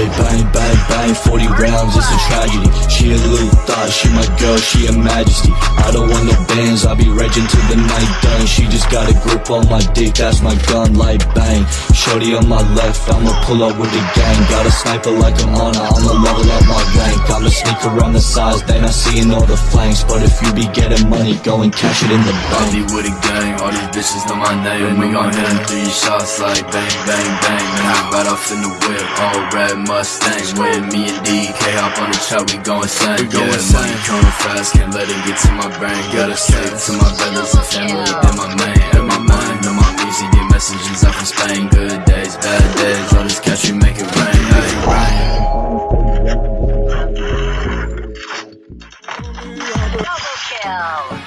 Hey, bang, bang, bang, 40 rounds, it's a tragedy. She a little thought, she my girl, she a majesty. I don't want no bands, I be regging till the night done. She just got a grip on my dick, that's my gun, like bang. Shorty on my left, I'ma pull up with the gang. Got a sniper like I'm on I'ma level up my rank. I'ma sneak around the sides, they not seeing all the flanks. But if you be getting money, go and cash it in the bank. I be with a gang, all these bitches know my name. And we gon' hit them three shots like bang, bang, bang now right off in the whip, all red Mustang. With me and DK hop on the truck, we go insane. We go Yeah, insane. money coming fast, can't let it get to my brain. Gotta stick to my brothers and family, then my man. And my mind on my music, get messages up from Spain. Good days, bad days, all this cash we make it rain. Double kill.